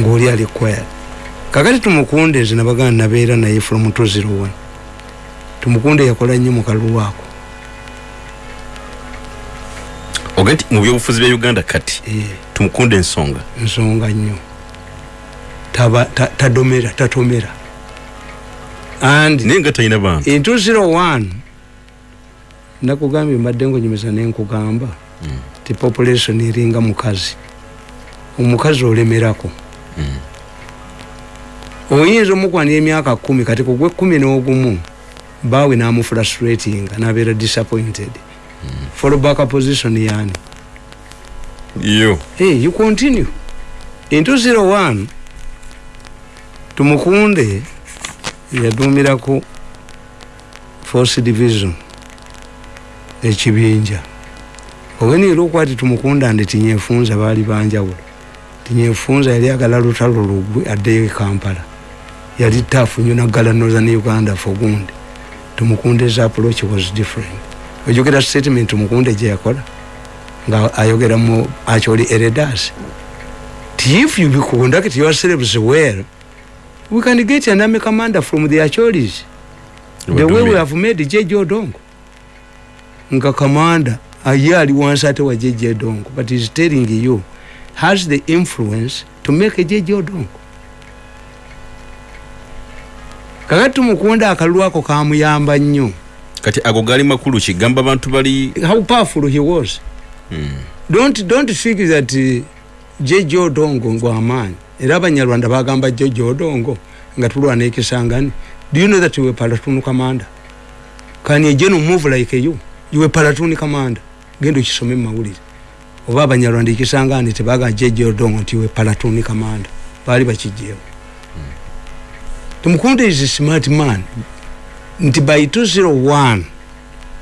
ngaoli ali kwaya kakati tumukunde nze nabagana nabeera naye from 201 tumukunde yakola nnyo mukalulwako ogati mu byobufuzi bya uganda kati Eh, tumukunde ensonga. Nsonga nnyo. Taba- ta- tadomera tatomera. And naye nga talina bantu. in 201 nakugambye mbadde ngonyumisa nenkugamba ti population eringa mukazi. Omukazi olemerako oyinza omukwanira emyaka kumi kati kugwe kumi n'ogumu baawe namufrustratinga nabeera disappointed. Fallback position yani yo hey, you continue. In 201 tumukunde yadumirako force division ekibinja. Owenira okwati tumukunda ndi tinyefunza baali banjawulo tinyefunza yali agala lutalo lugwe addeyo e kampala. Yali tafu nyo naggala northern uganda fogundi tumukunde's approach was different. Ojogera statement tumukunde gye yakola nga ayogera mu actually eredas if you conduct yourselves well we can get an army commander from the acholis. The way we have made jeje odongo. Nga commander aye ali wansi ate wa jeje odongo but he's telling you has the influence to make jeje odongo. Kakati tumukunda akalulu ako kamuyamba nnyo. Kati ago gali makulu kigamba abantu bali how powerful he was. Don't, don't think that uh, jeje odongo ngwamaanyi era abanyarwanda bagamba jeje odongo nga tulwana ekisangani do you know that you were platoon commander? Can a general move like you. You were platoon commander. Genda okisome mumawulire oba abanyarwanda ekisangani tebagamba jeje odongo nti we platoon commander baali bakijeewo tumukunde is a smart man. Nti by 201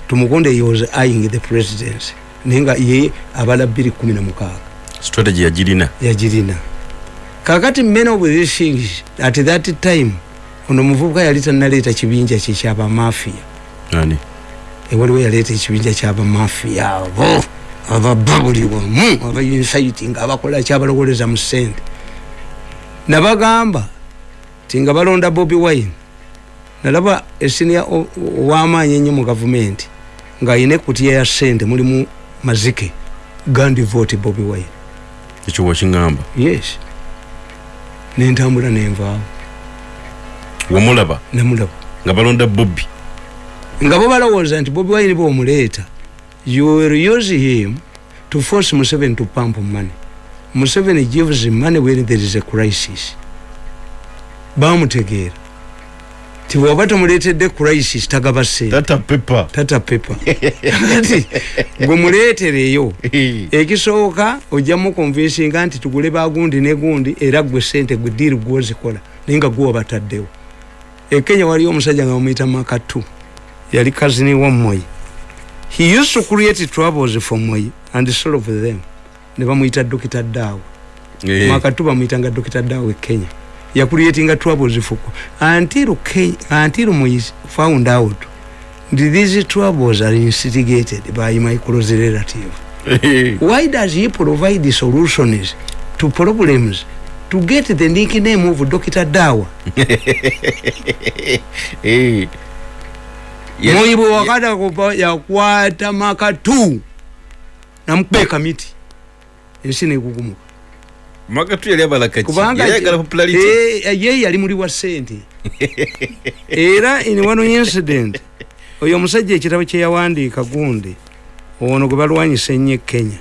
tumukunde he was eyeing the presidency. Naye nga ye abala 216 strategy yagirina yagirina kakati men of these things at that time ono omuvubuka yali tanaleeta kibinja kye kyabamafiya ewaliwo yaleeta ekibinja kyabamafiya abo ababa buli wamu abainsiting abakola kyabalowoleza mu sente nabagamba ti nga balonda bobi wine nalaba esinia owamaanyi ennyo mu gavumenti ng'ayina ekutiya ya sente mulimu mazike gandi vote bobi wine. Ekyo wakiŋŋamba yes. Nentambula nenvaawo wamulaba? Namulaba. Nga balonda bobbi nga bo balowooza nti bobi wine bwomuleeta you will use him to force museveni to pump money museveni gives money when there is a crisis. Bamutegeera ti bwoba tomuleetedde crisis tagaba sente tata pepa tata pepa kati gwe muleetereyo ekisooka ojjamu konvinsinga nti tugule bagundi ne gundi era gwe sente gwe diiri gwozikola naye nga gwe wabataddewo. Ekenya waliyo omusajja nga bamuyita makatu yali kazini wa moyi he used to create troubles for moyi and solve them. Ne bamuyita dokita daawa Eh, makatu bamuyitanga dokita daawa e kenya. Yakuliatinga troubles for until, Kenya, until moyi found out. That these troubles are instigated by my close relative. Eh, why does he provide the solutions to problems to get the nickname of Dr. Dawa? eh. Ya- Moyi bwe wakata kupa yakwata makatu. Namukubeka miti ensi nekugumuka makatu yali abalaka ki kubanga yali ayagala popularity. Eh, ye yali muli wa sente. Era in one incident oyo omusajja ekitabo kyeyawandiika gundi ono gwe balwanyisa ennyo e kenya.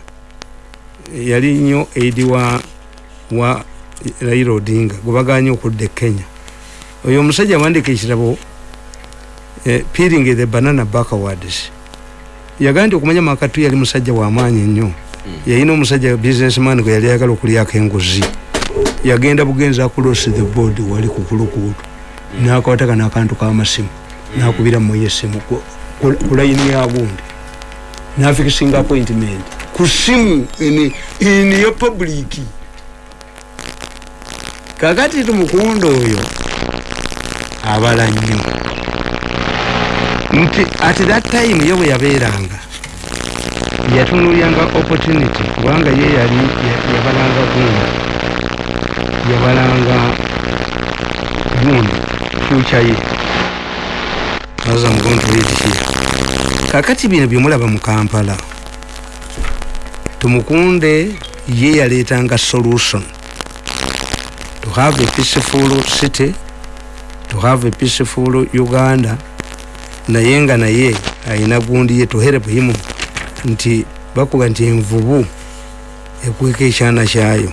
Yali nnyo edi wa wa raila odinga gwe baganye okudda e kenya. Oyo omusajja awandiika ekitabo eh, peeling the banana backwards yagaa nti okumanya makatu yali musajja wamaanyi ennyo yalina omusajja businessman gwe yali ayagala okulyako enguzi. Yagenda bugenzi across the board wali ku kulukuutu nakwataka nakantu kamasimu. Nakubira moyo esimu ku- ku ku layini ya gundi. Nafikisinga appointment. Ku simu ini ini ya public. Kakati tumukundo oyo abala nnyo nti at that time ye bwe yabeeranga yatunulyanga opportunity kubanga ye yali yabalanga gundi yabalanga gundi future ye. As I'm going to read here kakati bino byemulaba mu kampala tumukunde ye yaleetanga solution. To have a peaceful city to have a peaceful uganda naye nga naye ayina gundi ye to help him nti bakuga nti envubu ekweka ekyana kyayo.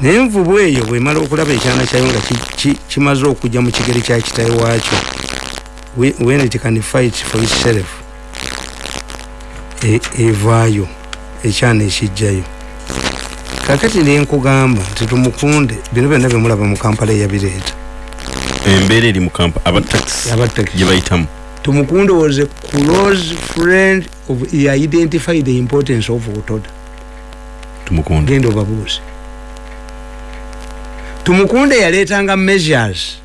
Naye envubu eyo bwemala okulaba ekyana kyayo nga ki- ki- kimaze okujja mu kigere kya kitawe waakyo when it can fight for itself e- evaayo ekyana ekijjayo. Kakati nenkugamba nti tumukunde bino byonna byemulaba mu kampala eyabireeta embeera eri mu kampa abataxi Abataxi. gye bayitamu. Tumukunde was a close friend of he identified the importance of otoda. Tumukunde. Genda obabuuze. Tumukunde yaleetanga measures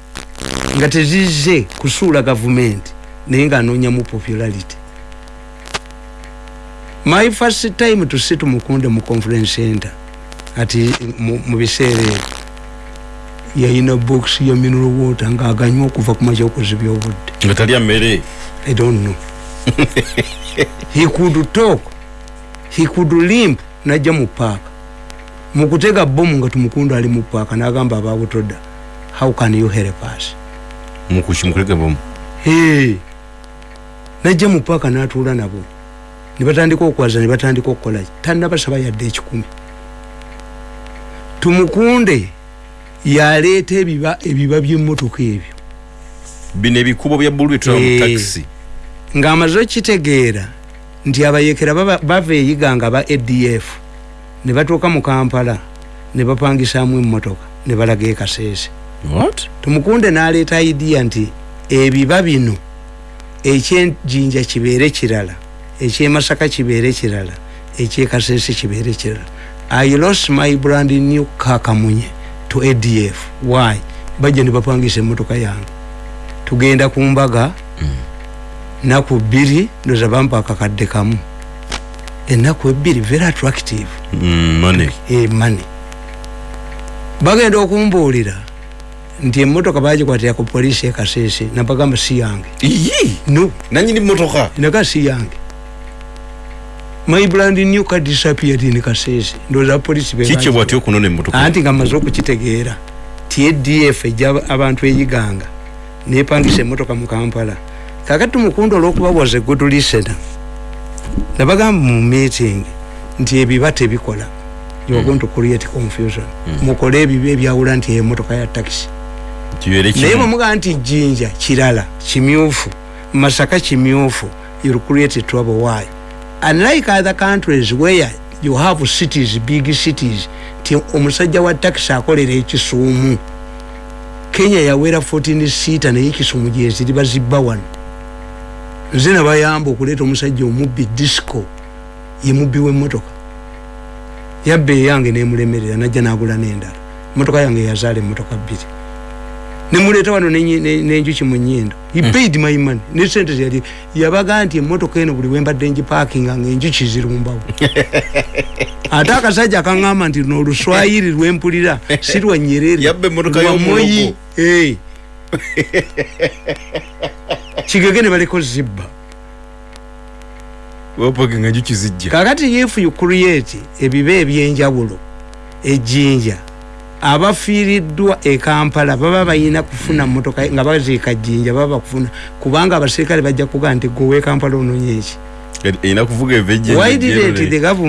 nga tezize kusuula gavumenti naye ng'anoonyamu popularity. My first time to see tumukunde mu conference center ati mu- mu biseera ebyo yayina box ya mineral water ng'aganywa okuva ku makya okuzibya obudde nga talya mmere I don't know. he could talk. He could limp najja mu paaka. Mu kutega bomu nga tumukundu ali mu paaka n'agamba ababutoda. How can you help us? mukulege bomu Hey. Najja mu paaka n'atuula nabo. Ne batandika okwaza ne batandika okukola ki? Tannabasaba yadde ekikumi. Tumukunde yaleeta ebiba ebiba by'emmotoka ebyo. bino ebikubo bya bulu byetulaba mu Eh. ng'amaze okitegeera nti abayekera bava eyiga nga ba adf ne batuuka mu kampala ne bapangisaamu emmotoka ne balaga ekaseese tumukunde n'aleeta idiya nti ebiba bino ekyenjinja kibeere kirala ekyemasaka kibeere kirala ekyekaseese kibeere kirala i lost my brand new kakamunye to adf why? Bajja ne bapangisa emmotoka yange. Tugenda ku mbaga naku bbiri ndoza bampa akakadde kamu. Ennaku ebbiri very attractive. Mm, money. E money. Bagenda okumbuulira nti emmotoka bagikwatira ku poliisi ekaseese nabagamba si yange. Iyi? No. Nanyini motoka naga si yange my brand new car disappeared in kaseese ndowooza poliisi be kikyo baagi- bwati okunona emotoka anti nga maze okukitegeera ti adf ejja abantu eyiganga. Nepangisa emmotoka mu kampala. Kakati tumukundu olwokuba was a good listener nabagamba mu meeting nti ebiba tebikola. You are going to create confusion. Mukole ebiba ebyawula nti emmotoka ya taxi. Kibeere naye kimu bwemugaa nti jjinja kirala kimyufu masaka kimyufu you'll create trouble. Why unlike other countries where you have cities big cities ti omusajja wa taxi akolera ekisuumu. Kenya yawera 14 seater naye ekisuumu gyeziri bazibba wano. Nze nabayamba okuleeta omusajja omubbi disco ye mubbi w'emmotoka. Yabba eyange nemulemerera najja nagula n'endala. Emmotoka yange yazaala emmotoka bbiri nemuleeta wano nenyi- ne- nenjuki mu nyindo he paid my money ne sente zeyali yabaga nti emmotoka eno buli wembadde ngipakinga nga enjuki zirumbawo ate akasajja akaŋŋamba nti no oluswayiri lwempulira si lwa nyerere Yabba emmotoka lwa y'omuloko. Moi. Eh. kigege ne baleko zibba kakati if you create ebiba ebyenjawulo ejjinja abafiiriddwa ekampala baba balina kufuna motoka nga baziika jjinja baba bakufuna. Kubanga abaserikale bajja kugaa nti gwe wekampala ononye eki? Erina kuvuga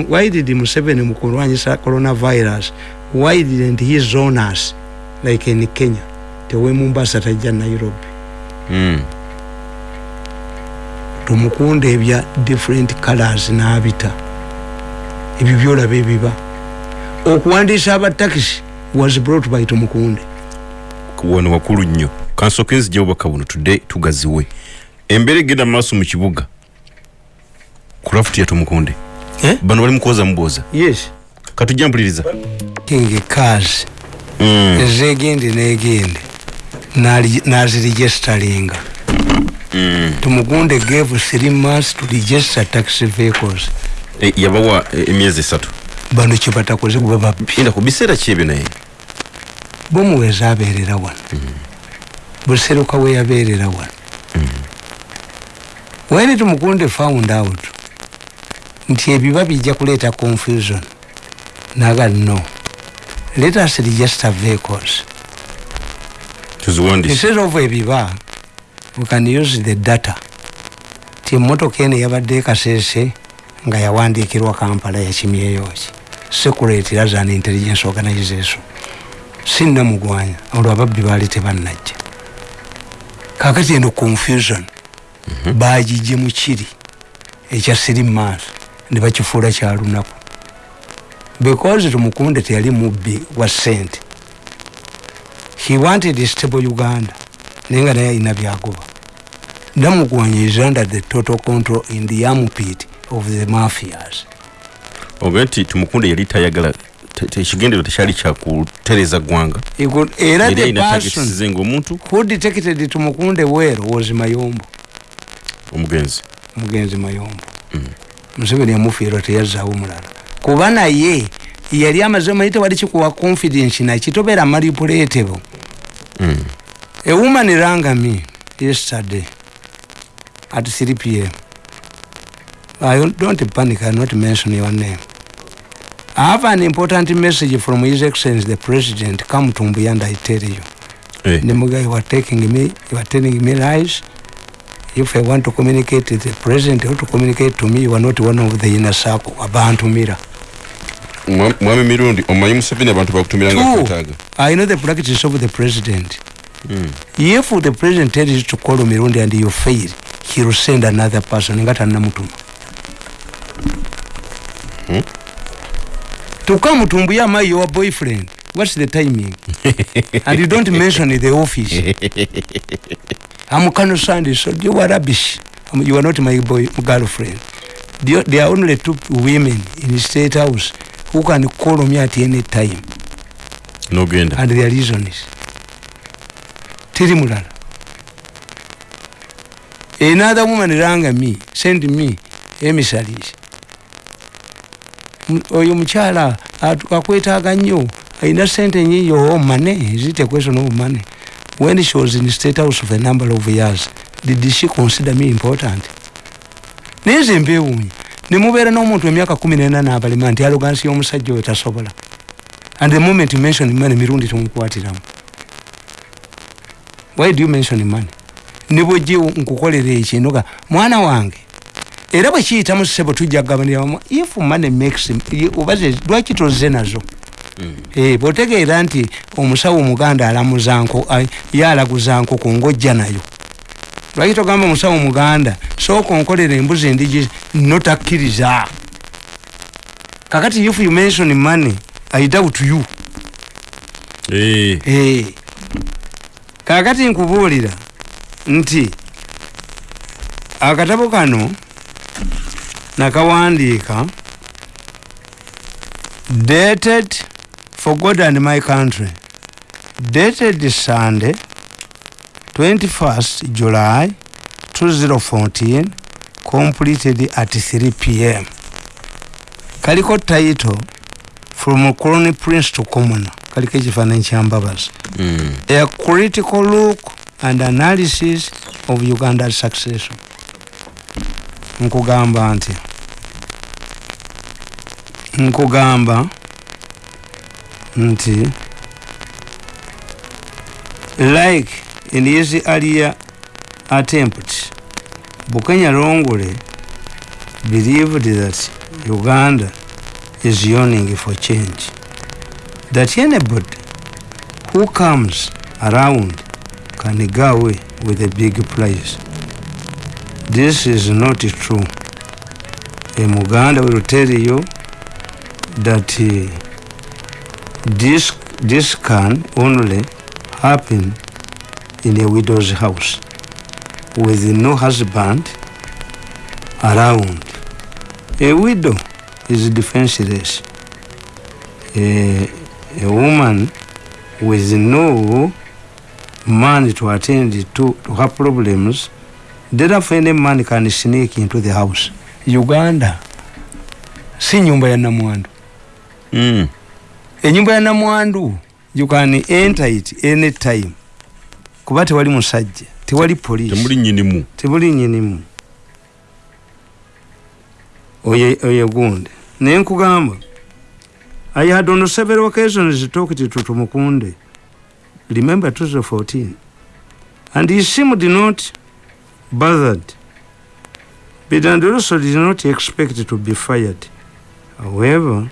why did museveni mu kulwanyisa coronavirus why didn't he zone us like in kenya? Tewe mombasa tajja nairobi. Tumukunda ebya different colors n'abita. Ebyo byolaba ebiba. Okuwandiisa abatakisi was brought by tumukunde. Wano wakulu nnyo. Kansooke nzija obubaka buno tudde tugaziwe. Embeera egenda mu maaso mu kibuga. Ku lafuti yatumukunde Eh? bano bali mukuwoza mubooza yes. Katujja mpuliriza king cars Mm, ezegende negende. Naziregisteringa mm. tumugunde gave three months to register taxi vehicles. Eh, yabawa eh, emyezi esatu. Bano kyebatakoze kuba babbi enda ku biseera ki ebyo naye bomuweza abeerera wano. Buseruka weyabeerera wano. When tumukunde found out nti ebiba bijja kuleeta confusion. Naga no. Let us register vehicles. Instead of ebiba we can use the data. Ti emotoka eno yabadde ekaseese nga yawandiikirwa kampala yakimyeyoki securate as an intelligence organization sinnamugwanya olwo ababbi baali tebannajja. Kakati eno confusion. Bagijje mu kiri ekya siri maaso ne bakifuula kyalunaku because tumukunde teyali mubbi wa sente he wanted stable uganda naye nga naye alina byagoba. Namugwanya is under the total control in the armpit of the mafias. Oga nti tumukunde yali tayagala te- te- ekigendero tekyali kyakutereza ggwanga. Era the ngaomuntu who detected tumukunde wero was mayombo. Omugenzi. Mugenzi mayombo. Museveni yamufiirwa teyazaawo mulala kuba naye yali amaze omanyi tewali kikuwa confidence nakitobeera manipulatable Mm. a woman rang me yesterday at 3 pm I don't panic I not mention your name I have an important message from His Excellency the President come to Mbuyanda I tell you Eh, Nemuga, you are taking me, you are telling me lies. If I want to communicate to the president or to communicate to me, you are not one of the inner circle. Abantu mira. mwa- mwami mirundi omanyi museveni abantu bakutumira nga Two, kwetaaga I know the practice of the president. If the president tells you to call Mirundi and you fail, he will send another person. Ngata namutuma. To come to Mbuyama, your boyfriend. What's the timing? and you don't mention the office. I'm Kano Sandy, so you are rubbish. Um, You are not my boy, girlfriend. There are only two women in the state house who can call me at any time. nogenda and their reason is tiri mulala another woman ranga me send me emissaries oyo mukyala akwetaaga nnyo. Alina sente nyiyo oh, money is it a question of money? When she was in state house for a number of years did she consider me important? Naye nze mbeewuunya. Ne mubeera n'omuntu emyaka kumi nena n'abalema nti alogansi y'omusajja oyo tasobola. And the moment you mention money mirundi tumukwatiramu why do you mention money? Ne bwojje nkukolera ekinoga mwana wange era bwe kiyitamu ssebo tujja kugabanira wamu. If money makes obaze lwaki tozze nazo? Eh, bw'otegeera nti omusawo omuganda alamuza nko ay- ye alaguza nkoko ng'ojja nayo. Lwaki togamba omusawo omuganda sooka onkolera embuzi endigi notakkiriza kakati if you mention money i doubt you. Eh, Eh. kakati nkubuulira nti akatabo kano nakawandiika dated for god and my country. Dated sunday 21st july 2014 completed at 3 pm kaliko title from colony prince to commoner. Kaliko ekifaananyi kyambabazi mm, a critical look and analysis of uganda's succession nkugamba nti nkugamba nti like in his earlier attempt bukenya longole believed that uganda is yearning for change that anybody who comes around can go away with a big prize. This is not true. A Muganda will tell you that uh, this, this can only happen in a widow's house with no husband around. A widow is defenseless. A, a woman with no man to attend to, to her problems, therefore any man can sneak into the house. Uganda. Si nyumba ya namwandu. mm, Enyumba ya namwandu you can enter it any time kuba tewali musajja tewali poliisi temuli nyinimu. Tebuli nyinimu. Oyo oyo gundi. Naye nkugamba i had on several occasions talked to tumukunde. Remember 2014 and he seemed not bothered. But and also did not expect to be fired. However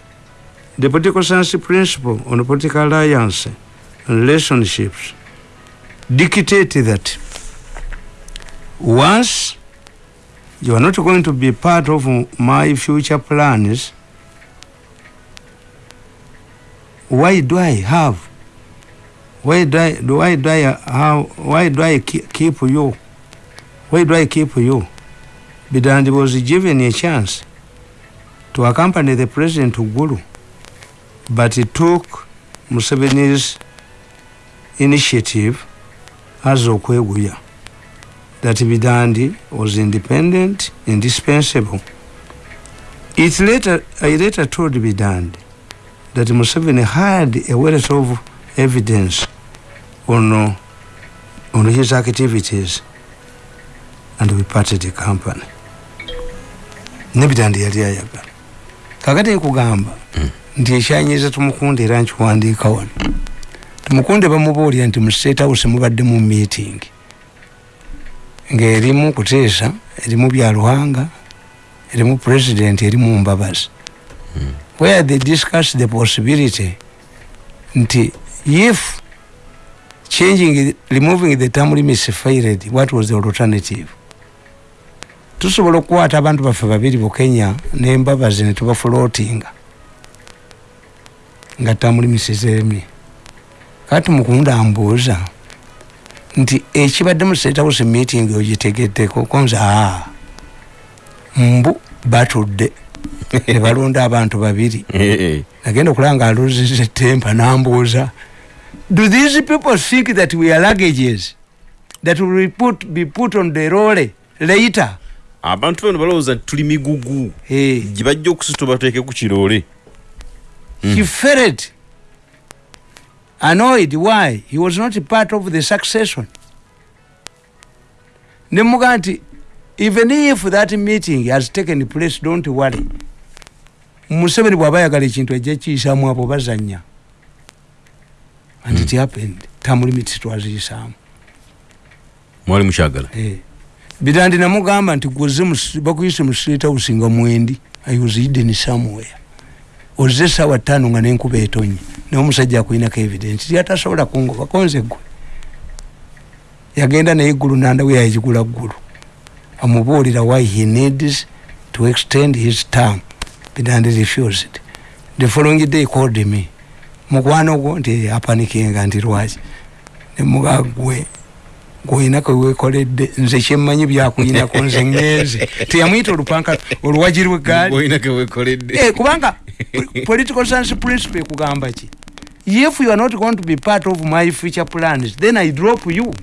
the political science principle on political alliance and relationships dictate that once you are not going to be part of my future plans why do i have why do i do why do i have why do i keep you why do i keep you bidandi was given a chance to accompany the president to gulu but he took museveni's initiative as okweguya that Bidandi was independent, indispensable. It later, I later told Bidandi that Museveni had a wealth of evidence on, on his activities and we parted the company. Ne Bidandi yali ayagala. Kakati nkugamba nti ekyanyiza tumukunde era nkiwandiika wano. Tumukunde bamubuulira nti mu State House mubadde mu meeting. ng'erimu kuteesa erimu byaluhanga erimu president erimu mbabazi where they discuss the possibility nti if changing removing the term limits failed what was the alternative tusobola okukwata abantu baffe babiri bukenya nembabazi netubafloatinga nga zeremye kati mukunda ambuuza nti ekibadde mu state house meeting ogitegeddeko konza aa mbu batudde nebalonda abantu babiri. Nagenda okulaba nga aluziza etempa nambuuza do these people think that we are luggages that will be put, be put on the role later abantu bano balowooza nti tuli migugu. Gye bajja okusita bateeke ku kiroole. Felt annoyed. Why? He was not part of the succession. Nemuga nti even if that meeting has taken place don't worry. Museveni bwaba ayagala ekintu ajja kiyisaamu abo bazanya and it happened. Term limits twaziyisaamu. Mwali mukyagala. Birandi namugamba nti gwoze bakuyise mu state house nga mwendi hidden somewhere ozze esawa ttaano nga nenkuba etonye naye omusajja akulinako evidence. Ti atasobola kungoba konze gwe yagenda naye eggulu nandawe yayigula ggulu. Amubuulira why he needs to extend his term. Birandi refused. The following day called me. Mukwano gwo nti apanikinga nti lwaki? Nemuga gwe gwoyinako wekoledde nze kyemmanyi byakuyinako nze ngenze. Teyamwyita olupanka oluwagiri wegaali olina kewekoledde Eh, kubanga po- political science principle ekugamba ki? If you are not going to be part of my future plans then i drop you